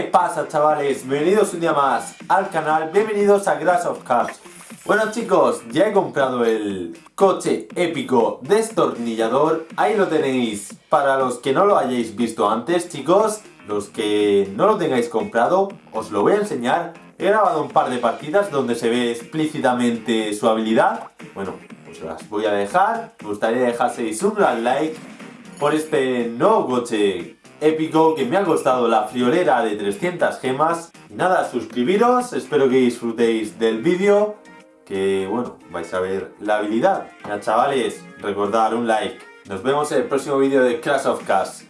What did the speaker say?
¿Qué pasa chavales? Bienvenidos un día más al canal, bienvenidos a Grass of Cars Bueno chicos, ya he comprado el coche épico destornillador Ahí lo tenéis, para los que no lo hayáis visto antes chicos Los que no lo tengáis comprado, os lo voy a enseñar. He grabado un par de partidas donde se ve explícitamente su habilidad. Bueno, os las voy a dejar. Me gustaría dejaseis un gran like por este nuevo coche épico que me ha costado la friolera de 300 gemas. nada, suscribiros, espero que disfrutéis del vídeo, que bueno, vais a ver la habilidad. Ya chavales, recordad un like. Nos vemos en el próximo vídeo de Clash of Cars.